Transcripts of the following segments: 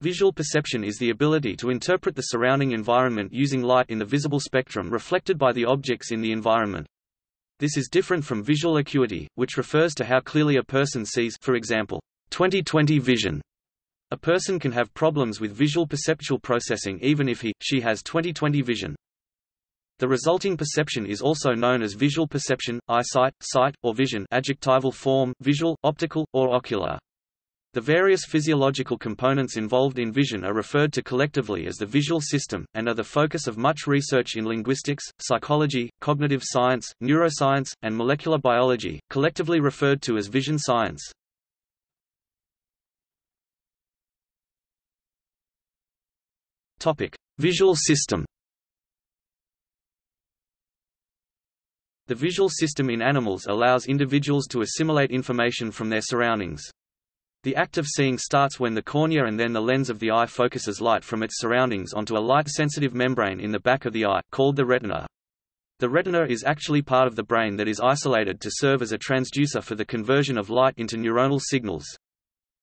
Visual perception is the ability to interpret the surrounding environment using light in the visible spectrum reflected by the objects in the environment. This is different from visual acuity, which refers to how clearly a person sees for example, 20/20 vision. A person can have problems with visual perceptual processing even if he, she has 20/20 vision. The resulting perception is also known as visual perception, eyesight, sight, or vision adjectival form, visual, optical, or ocular. The various physiological components involved in vision are referred to collectively as the visual system, and are the focus of much research in linguistics, psychology, cognitive science, neuroscience, and molecular biology, collectively referred to as vision science. Visual system The visual system in animals allows individuals to assimilate information from their surroundings. The act of seeing starts when the cornea and then the lens of the eye focuses light from its surroundings onto a light-sensitive membrane in the back of the eye, called the retina. The retina is actually part of the brain that is isolated to serve as a transducer for the conversion of light into neuronal signals.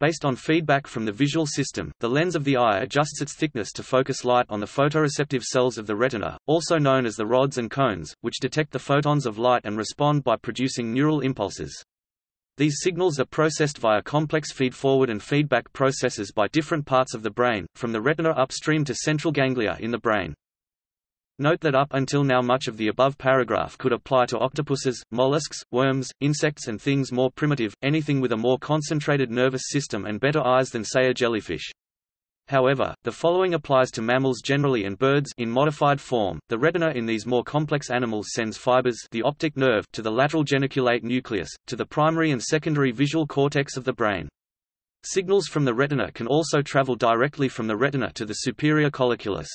Based on feedback from the visual system, the lens of the eye adjusts its thickness to focus light on the photoreceptive cells of the retina, also known as the rods and cones, which detect the photons of light and respond by producing neural impulses. These signals are processed via complex feed-forward and feedback processes by different parts of the brain, from the retina upstream to central ganglia in the brain. Note that up until now much of the above paragraph could apply to octopuses, mollusks, worms, insects and things more primitive, anything with a more concentrated nervous system and better eyes than say a jellyfish. However, the following applies to mammals generally and birds in modified form. The retina in these more complex animals sends fibers the optic nerve to the lateral geniculate nucleus, to the primary and secondary visual cortex of the brain. Signals from the retina can also travel directly from the retina to the superior colliculus.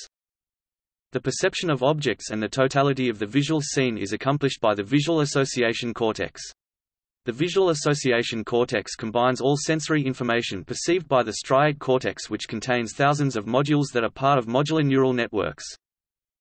The perception of objects and the totality of the visual scene is accomplished by the visual association cortex. The visual association cortex combines all sensory information perceived by the striate cortex which contains thousands of modules that are part of modular neural networks.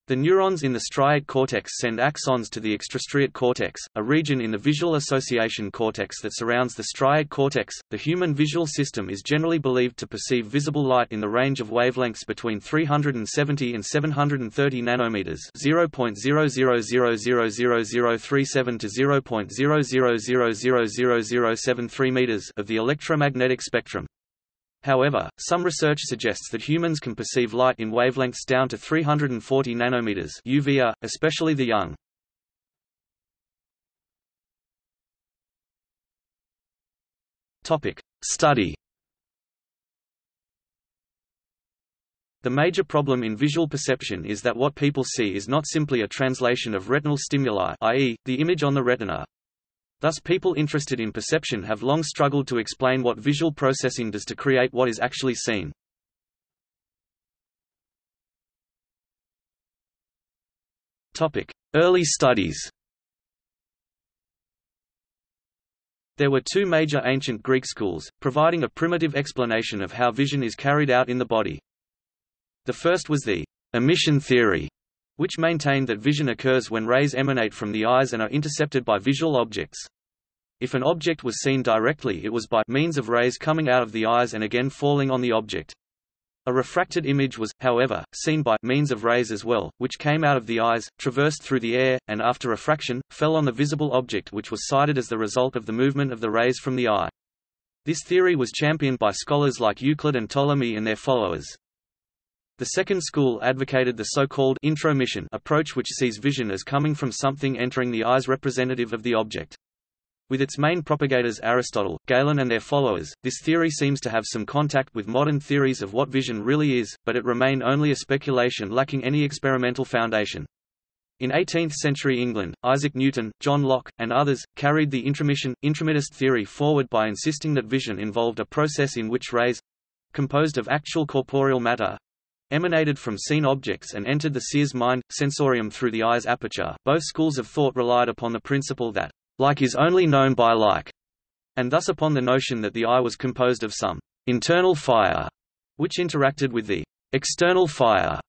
The neurons in the striate cortex send axons to the extrastriate cortex, a region in the visual association cortex that surrounds the striate cortex. The human visual system is generally believed to perceive visible light in the range of wavelengths between 370 and 730 nanometers, 0.00000037 to 0.00000073 meters of the electromagnetic spectrum. However, some research suggests that humans can perceive light in wavelengths down to 340 nanometers UVA, especially the young. Topic: Study. The major problem in visual perception is that what people see is not simply a translation of retinal stimuli i.e., the image on the retina. Thus people interested in perception have long struggled to explain what visual processing does to create what is actually seen. Early studies There were two major ancient Greek schools, providing a primitive explanation of how vision is carried out in the body. The first was the emission theory, which maintained that vision occurs when rays emanate from the eyes and are intercepted by visual objects. If an object was seen directly it was by means of rays coming out of the eyes and again falling on the object. A refracted image was, however, seen by means of rays as well, which came out of the eyes, traversed through the air, and after refraction, fell on the visible object which was sighted as the result of the movement of the rays from the eye. This theory was championed by scholars like Euclid and Ptolemy and their followers. The second school advocated the so-called intromission approach which sees vision as coming from something entering the eyes representative of the object. With its main propagators Aristotle, Galen and their followers, this theory seems to have some contact with modern theories of what vision really is, but it remained only a speculation lacking any experimental foundation. In 18th-century England, Isaac Newton, John Locke, and others, carried the intromission, intromittist theory forward by insisting that vision involved a process in which rays—composed of actual corporeal matter, emanated from seen objects and entered the seer's mind, sensorium through the eye's aperture. Both schools of thought relied upon the principle that like is only known by like, and thus upon the notion that the eye was composed of some internal fire, which interacted with the external fire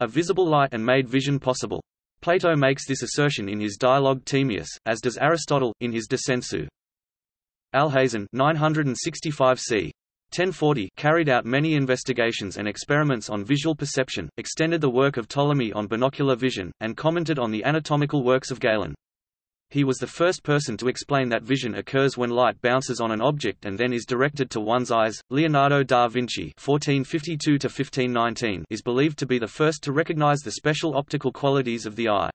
of visible light and made vision possible. Plato makes this assertion in his dialogue Timaeus, as does Aristotle, in his De Sensu. Alhazen 965 c. 1040 carried out many investigations and experiments on visual perception, extended the work of Ptolemy on binocular vision, and commented on the anatomical works of Galen. He was the first person to explain that vision occurs when light bounces on an object and then is directed to one's eyes. Leonardo da Vinci (1452–1519) is believed to be the first to recognize the special optical qualities of the eye.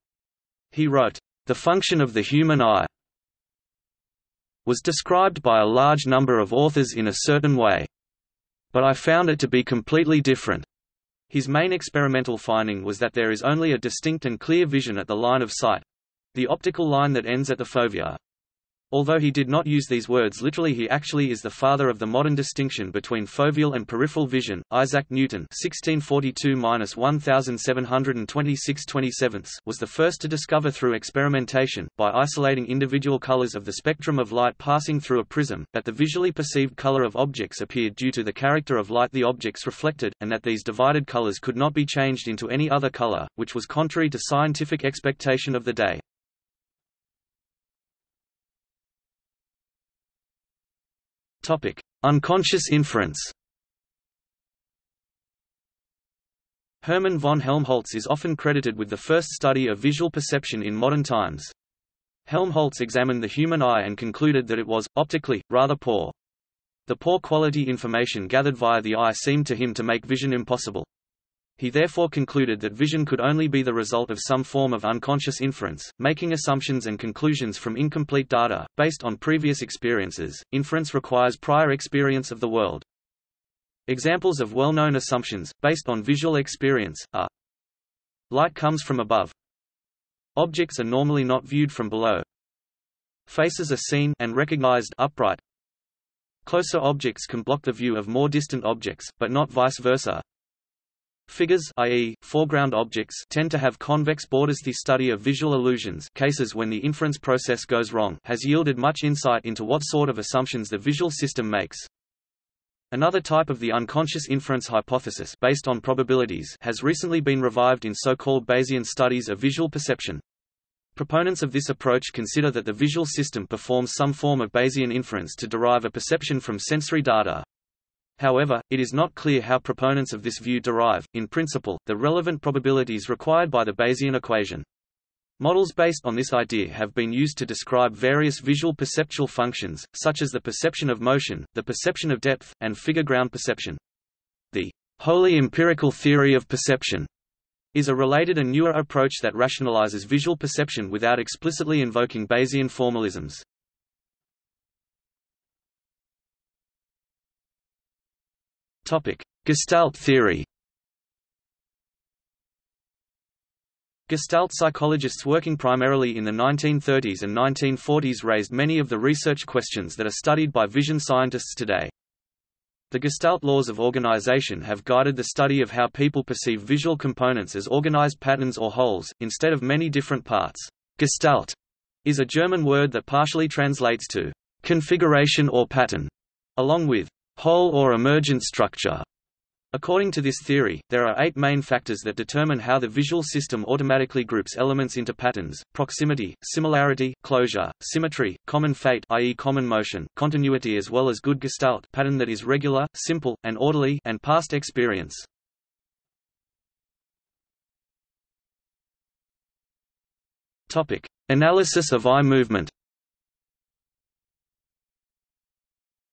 He wrote, "The function of the human eye was described by a large number of authors in a certain way. But I found it to be completely different. His main experimental finding was that there is only a distinct and clear vision at the line of sight—the optical line that ends at the fovea. Although he did not use these words literally he actually is the father of the modern distinction between foveal and peripheral vision. Isaac Newton (1642–1726–27) was the first to discover through experimentation, by isolating individual colors of the spectrum of light passing through a prism, that the visually perceived color of objects appeared due to the character of light the objects reflected, and that these divided colors could not be changed into any other color, which was contrary to scientific expectation of the day. Topic: Unconscious inference. Hermann von Helmholtz is often credited with the first study of visual perception in modern times. Helmholtz examined the human eye and concluded that it was, optically, rather poor. The poor quality information gathered via the eye seemed to him to make vision impossible. He therefore concluded that vision could only be the result of some form of unconscious inference, making assumptions and conclusions from incomplete data, based on previous experiences. Inference requires prior experience of the world. Examples of well-known assumptions, based on visual experience, are Light comes from above. Objects are normally not viewed from below. Faces are seen and recognized upright. Closer objects can block the view of more distant objects, but not vice versa. Figures i.e., foreground objects tend to have convex borders. The study of visual illusions cases when the inference process goes wrong has yielded much insight into what sort of assumptions the visual system makes. Another type of the unconscious inference hypothesis based on probabilities has recently been revived in so-called Bayesian studies of visual perception. Proponents of this approach consider that the visual system performs some form of Bayesian inference to derive a perception from sensory data. However, it is not clear how proponents of this view derive, in principle, the relevant probabilities required by the Bayesian equation. Models based on this idea have been used to describe various visual perceptual functions, such as the perception of motion, the perception of depth, and figure ground perception. The wholly empirical theory of perception is a related and newer approach that rationalizes visual perception without explicitly invoking Bayesian formalisms. Topic: Gestalt theory. Gestalt psychologists working primarily in the 1930s and 1940s raised many of the research questions that are studied by vision scientists today. The Gestalt laws of organization have guided the study of how people perceive visual components as organized patterns or wholes, instead of many different parts. Gestalt is a German word that partially translates to configuration or pattern, along with whole or emergent structure. According to this theory, there are eight main factors that determine how the visual system automatically groups elements into patterns, proximity, similarity, closure, symmetry, common fate i.e. common motion, continuity as well as good gestalt pattern that is regular, simple, and orderly and past experience. Analysis of eye movement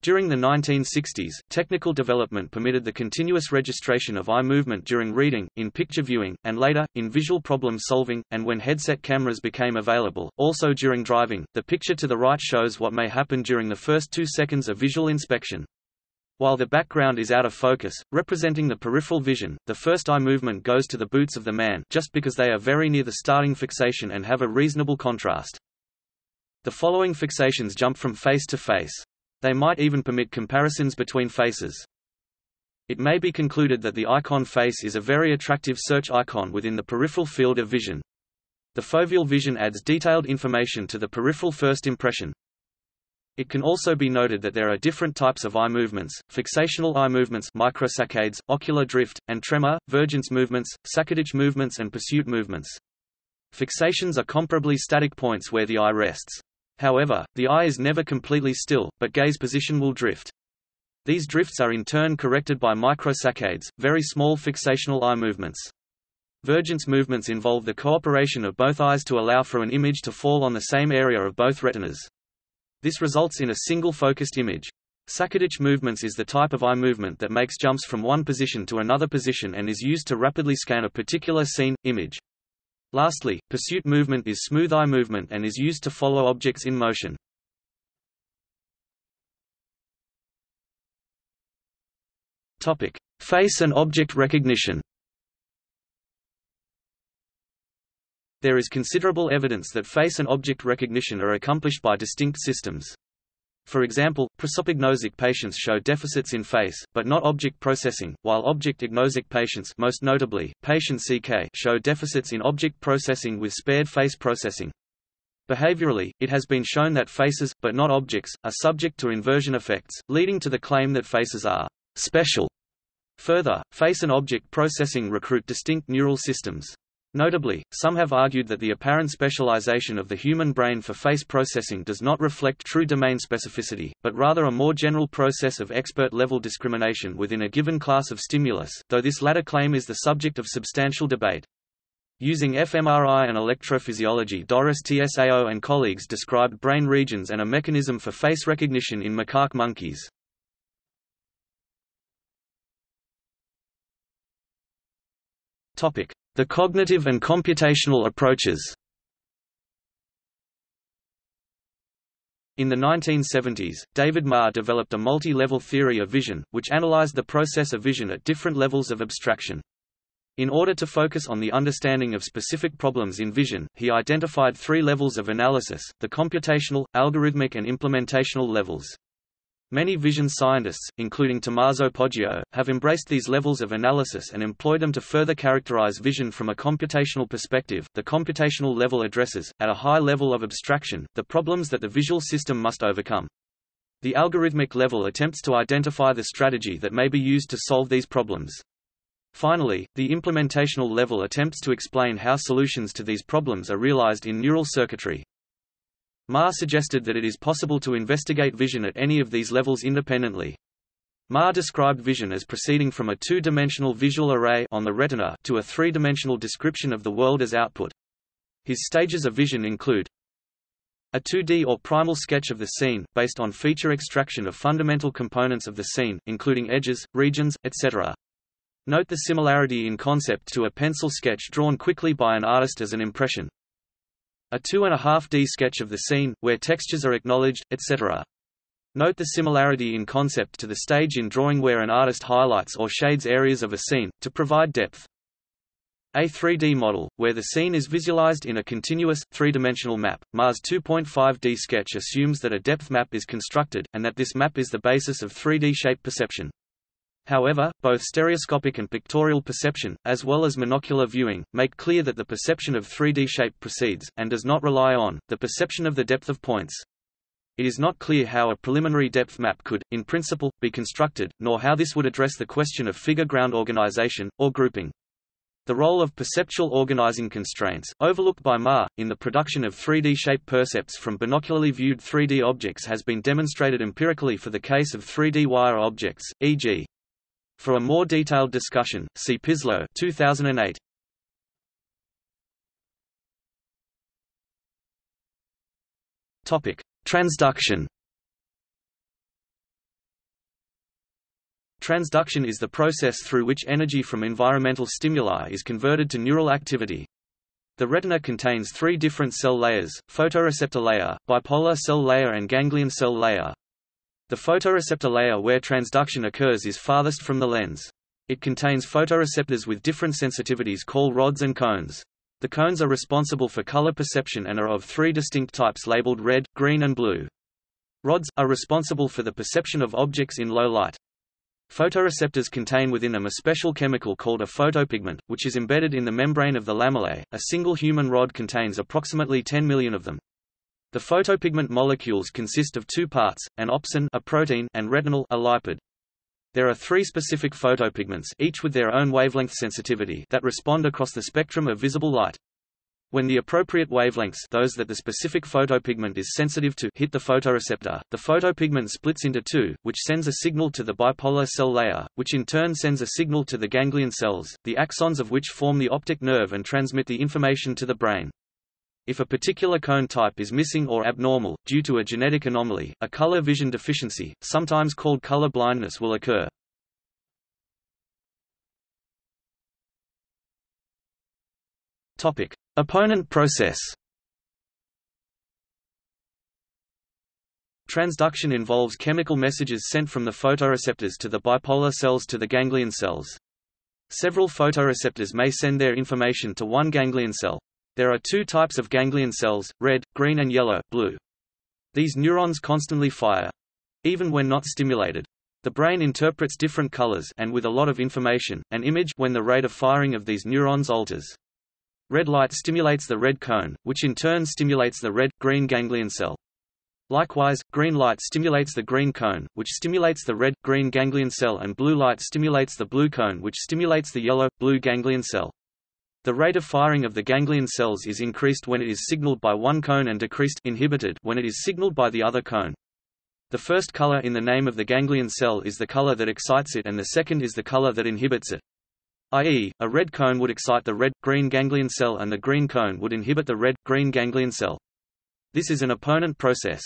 During the 1960s, technical development permitted the continuous registration of eye movement during reading, in picture viewing, and later, in visual problem solving, and when headset cameras became available. Also during driving, the picture to the right shows what may happen during the first two seconds of visual inspection. While the background is out of focus, representing the peripheral vision, the first eye movement goes to the boots of the man just because they are very near the starting fixation and have a reasonable contrast. The following fixations jump from face to face. They might even permit comparisons between faces. It may be concluded that the icon face is a very attractive search icon within the peripheral field of vision. The foveal vision adds detailed information to the peripheral first impression. It can also be noted that there are different types of eye movements, fixational eye movements microsaccades, ocular drift, and tremor, vergence movements, saccadic movements and pursuit movements. Fixations are comparably static points where the eye rests. However, the eye is never completely still, but gaze position will drift. These drifts are in turn corrected by microsaccades, very small fixational eye movements. Vergence movements involve the cooperation of both eyes to allow for an image to fall on the same area of both retinas. This results in a single focused image. Saccadic movements is the type of eye movement that makes jumps from one position to another position and is used to rapidly scan a particular scene, image. Lastly, pursuit movement is smooth eye movement and is used to follow objects in motion. Topic: Face and object recognition. There is considerable evidence that face and object recognition are accomplished by distinct systems. For example, prosopagnosia patients show deficits in face, but not object processing, while object-agnosic patients most notably, patient CK show deficits in object processing with spared face processing. Behaviorally, it has been shown that faces, but not objects, are subject to inversion effects, leading to the claim that faces are special. Further, face and object processing recruit distinct neural systems. Notably, some have argued that the apparent specialization of the human brain for face processing does not reflect true domain specificity, but rather a more general process of expert-level discrimination within a given class of stimulus, though this latter claim is the subject of substantial debate. Using fMRI and electrophysiology Doris Tsao and colleagues described brain regions and a mechanism for face recognition in macaque monkeys. Topic: the cognitive and computational approaches In the 1970s, David Marr developed a multi-level theory of vision, which analyzed the process of vision at different levels of abstraction. In order to focus on the understanding of specific problems in vision, he identified three levels of analysis, the computational, algorithmic and implementational levels. Many vision scientists, including Tommaso Poggio, have embraced these levels of analysis and employed them to further characterize vision from a computational perspective. The computational level addresses, at a high level of abstraction, the problems that the visual system must overcome. The algorithmic level attempts to identify the strategy that may be used to solve these problems. Finally, the implementational level attempts to explain how solutions to these problems are realized in neural circuitry. Marr suggested that it is possible to investigate vision at any of these levels independently. Marr described vision as proceeding from a two-dimensional visual array on the retina to a three-dimensional description of the world as output. His stages of vision include a 2D or primal sketch of the scene, based on feature extraction of fundamental components of the scene, including edges, regions, etc. Note the similarity in concept to a pencil sketch drawn quickly by an artist as an impression. A 2.5D sketch of the scene, where textures are acknowledged, etc. Note the similarity in concept to the stage in drawing where an artist highlights or shades areas of a scene, to provide depth. A 3D model, where the scene is visualized in a continuous, three-dimensional map. Marr's 2.5D sketch assumes that a depth map is constructed, and that this map is the basis of 3D shape perception. However, both stereoscopic and pictorial perception, as well as monocular viewing, make clear that the perception of 3D shape precedes, and does not rely on, the perception of the depth of points. It is not clear how a preliminary depth map could, in principle, be constructed, nor how this would address the question of figure ground organization, or grouping. The role of perceptual organizing constraints, overlooked by Marr, in the production of 3D shape percepts from binocularly viewed 3D objects has been demonstrated empirically for the case of 3D wire objects, e.g. For a more detailed discussion, see Pizlo 2008. Topic: Transduction. Transduction is the process through which energy from environmental stimuli is converted to neural activity. The retina contains three different cell layers, photoreceptor layer, bipolar cell layer and ganglion cell layer. The photoreceptor layer where transduction occurs is farthest from the lens. It contains photoreceptors with different sensitivities called rods and cones. The cones are responsible for color perception and are of three distinct types labeled red, green and blue. Rods, are responsible for the perception of objects in low light. Photoreceptors contain within them a special chemical called a photopigment, which is embedded in the membrane of the lamellae. A single human rod contains approximately 10 million of them. The photopigment molecules consist of two parts, an opsin a protein and retinal a lipid. There are three specific photopigments each with their own wavelength sensitivity that respond across the spectrum of visible light. When the appropriate wavelengths those that the specific photopigment is sensitive to hit the photoreceptor, the photopigment splits into two, which sends a signal to the bipolar cell layer, which in turn sends a signal to the ganglion cells, the axons of which form the optic nerve and transmit the information to the brain. If a particular cone type is missing or abnormal, due to a genetic anomaly, a color vision deficiency, sometimes called color blindness will occur. Topic: Opponent process. Transduction involves chemical messages sent from the photoreceptors to the bipolar cells to the ganglion cells. Several photoreceptors may send their information to one ganglion cell. There are two types of ganglion cells, red, green and yellow, blue. These neurons constantly fire. Even when not stimulated. The brain interprets different colors and with a lot of information, an image when the rate of firing of these neurons alters. Red light stimulates the red cone, which in turn stimulates the red-green ganglion cell. Likewise, green light stimulates the green cone, which stimulates the red-green ganglion cell and blue light stimulates the blue cone which stimulates the yellow-blue ganglion cell. The rate of firing of the ganglion cells is increased when it is signaled by one cone and decreased inhibited when it is signaled by the other cone. The first color in the name of the ganglion cell is the color that excites it and the second is the color that inhibits it i.e., a red cone would excite the red-green ganglion cell and the green cone would inhibit the red-green ganglion cell. This is an opponent process.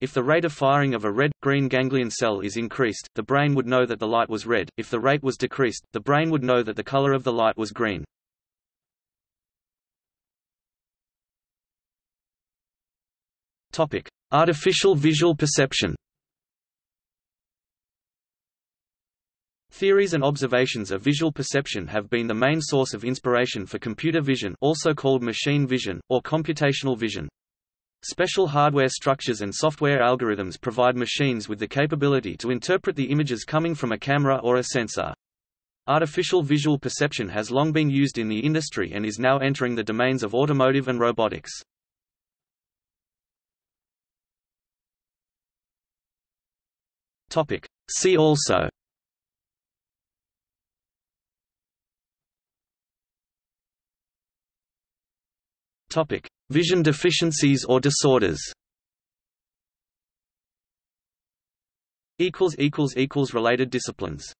If the rate of firing of a red-green ganglion cell is increased, the brain would know that the light was red, if the rate was decreased, the brain would know that the color of the light was green. Artificial visual perception Theories and observations of visual perception have been the main source of inspiration for computer vision also called machine vision, or computational vision. Special hardware structures and software algorithms provide machines with the capability to interpret the images coming from a camera or a sensor. Artificial visual perception has long been used in the industry and is now entering the domains of automotive and robotics. See also Topic: Vision deficiencies or disorders. Related disciplines.